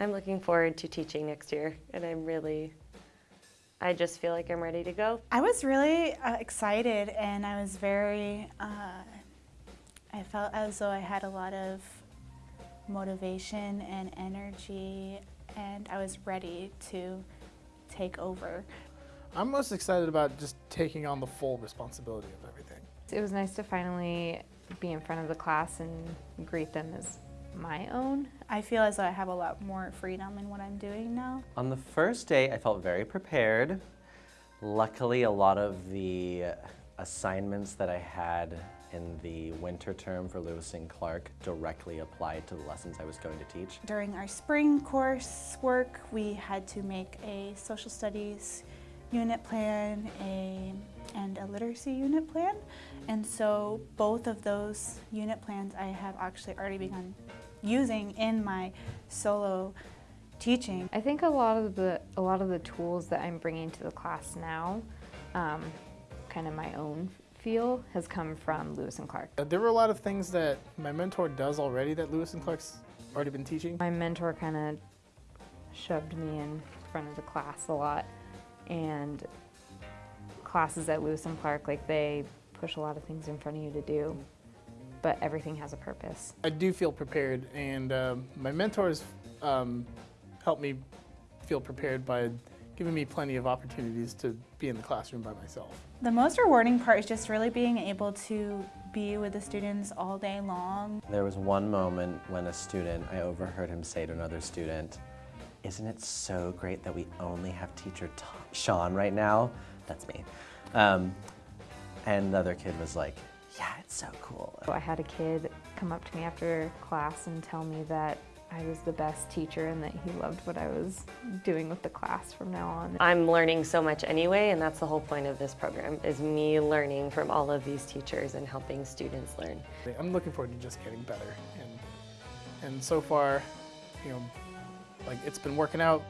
I'm looking forward to teaching next year, and I'm really, I just feel like I'm ready to go. I was really uh, excited and I was very, uh, I felt as though I had a lot of motivation and energy and I was ready to take over. I'm most excited about just taking on the full responsibility of everything. It was nice to finally be in front of the class and greet them as my own. I feel as though I have a lot more freedom in what I'm doing now. On the first day, I felt very prepared. Luckily, a lot of the assignments that I had in the winter term for Lewis and Clark directly applied to the lessons I was going to teach. During our spring course work, we had to make a social studies unit plan a, and a literacy unit plan. And so both of those unit plans I have actually already begun using in my solo teaching. I think a lot of the a lot of the tools that I'm bringing to the class now, um, kind of my own feel, has come from Lewis and Clark. Uh, There were a lot of things that my mentor does already that Lewis and Clark's already been teaching. My mentor kind of shoved me in front of the class a lot, and classes at Lewis and Clark, like they push a lot of things in front of you to do, but everything has a purpose. I do feel prepared, and um, my mentors um, helped me feel prepared by giving me plenty of opportunities to be in the classroom by myself. The most rewarding part is just really being able to be with the students all day long. There was one moment when a student, I overheard him say to another student, isn't it so great that we only have teacher T Sean right now? That's me. Um, and the other kid was like, yeah, it's so cool. So I had a kid come up to me after class and tell me that I was the best teacher and that he loved what I was doing with the class from now on. I'm learning so much anyway, and that's the whole point of this program, is me learning from all of these teachers and helping students learn. I'm looking forward to just getting better, and and so far, you know, like it's been working out